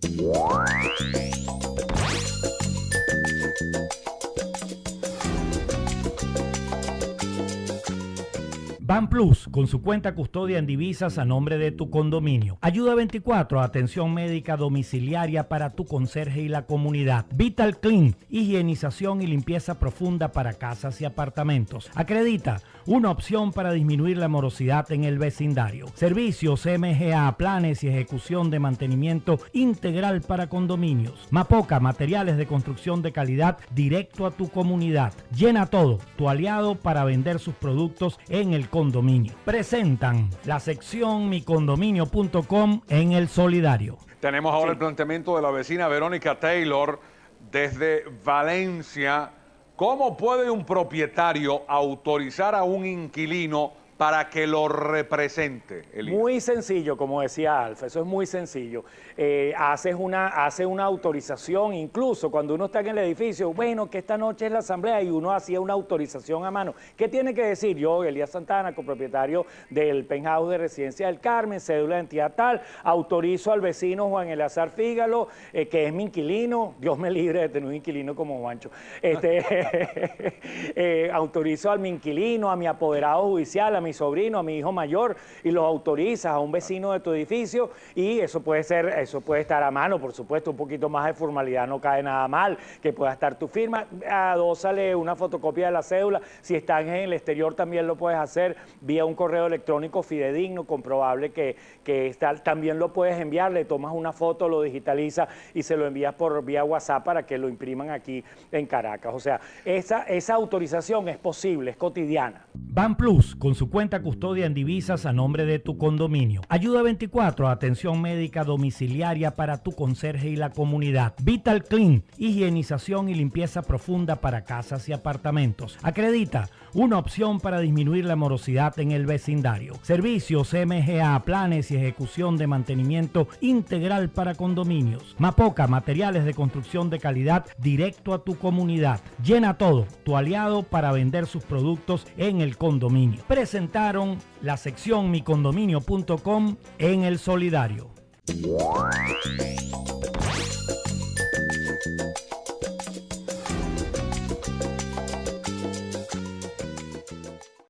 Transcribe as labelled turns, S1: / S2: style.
S1: Bye. Plus, con su cuenta custodia en divisas a nombre de tu condominio. Ayuda 24, atención médica domiciliaria para tu conserje y la comunidad. Vital Clean, higienización y limpieza profunda para casas y apartamentos. Acredita, una opción para disminuir la morosidad en el vecindario. Servicios MGA, planes y ejecución de mantenimiento integral para condominios. Mapoca, materiales de construcción de calidad directo a tu comunidad. Llena todo, tu aliado para vender sus productos en el condominio. Presentan la sección micondominio.com en el solidario.
S2: Tenemos ahora el planteamiento de la vecina Verónica Taylor desde Valencia. ¿Cómo puede un propietario autorizar a un inquilino para que lo represente?
S3: Muy sencillo, como decía Alfa, eso es muy sencillo. Eh, haces una, hace una autorización, incluso cuando uno está en el edificio, bueno, que esta noche es la asamblea y uno hacía una autorización a mano. ¿Qué tiene que decir? Yo, Elías Santana, copropietario del penthouse de Residencia del Carmen, cédula de entidad tal, autorizo al vecino Juan Eleazar Fígalo, eh, que es mi inquilino, Dios me libre de tener un inquilino como Juancho, este, eh, autorizo a mi inquilino, a mi apoderado judicial, a mi sobrino, a mi hijo mayor, y los autorizas a un vecino de tu edificio, y eso puede ser, eso puede estar a mano, por supuesto, un poquito más de formalidad no cae nada mal, que pueda estar tu firma, adósale una fotocopia de la cédula, si están en el exterior también lo puedes hacer vía un correo electrónico fidedigno, comprobable que, que está, también lo puedes enviar, le tomas una foto, lo digitaliza y se lo envías por vía WhatsApp para que lo impriman aquí en Caracas. O sea, esa, esa autorización es posible, es cotidiana.
S1: Ban Plus, con su cuenta custodia en divisas a nombre de tu condominio. Ayuda 24, atención médica domiciliaria para tu conserje y la comunidad. Vital Clean, higienización y limpieza profunda para casas y apartamentos. Acredita, una opción para disminuir la morosidad en el vecindario. Servicios MGA, planes y ejecución de mantenimiento integral para condominios. Mapoca, materiales de construcción de calidad directo a tu comunidad. Llena todo, tu aliado para vender sus productos en el condominio. La sección micondominio.com en el solidario.